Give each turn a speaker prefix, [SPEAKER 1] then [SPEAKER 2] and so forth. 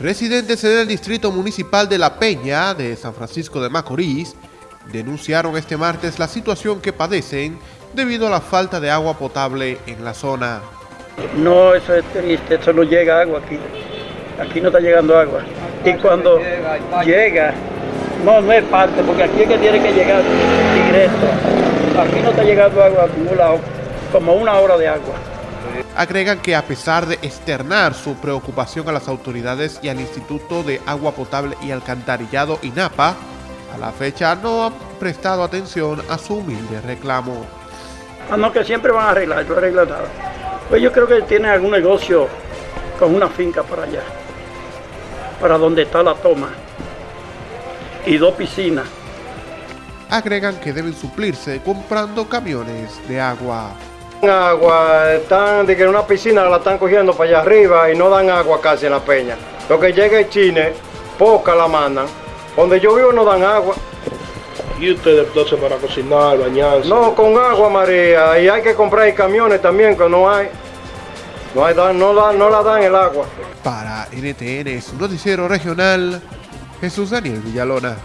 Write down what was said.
[SPEAKER 1] Residentes en el distrito municipal de La Peña de San Francisco de Macorís denunciaron este martes la situación que padecen debido a la falta de agua potable en la zona.
[SPEAKER 2] No, eso es triste, eso no llega agua aquí. Aquí no está llegando agua. Y cuando llega, no, no es parte, porque aquí es que tiene que llegar directo. Aquí no está llegando agua acumulado, como una hora de agua.
[SPEAKER 1] Agregan que a pesar de externar su preocupación a las autoridades y al Instituto de Agua Potable y Alcantarillado INAPA, a la fecha no han prestado atención a su humilde reclamo.
[SPEAKER 2] Ah, no, que siempre van a arreglar, no arreglan nada. Pues yo creo que tienen algún negocio con una finca para allá, para donde está la toma, y dos piscinas.
[SPEAKER 1] Agregan que deben suplirse comprando camiones de agua.
[SPEAKER 3] Agua, están de que en una piscina la están cogiendo para allá arriba y no dan agua casi en la peña. Lo que llega es chine, poca la mandan. Donde yo vivo no dan agua.
[SPEAKER 4] ¿Y ustedes entonces para cocinar, bañarse?
[SPEAKER 3] No, con agua María. Y hay que comprar camiones también que no hay. No, hay, no, la, no la dan el agua.
[SPEAKER 1] Para NTN, su noticiero regional, Jesús Daniel Villalona.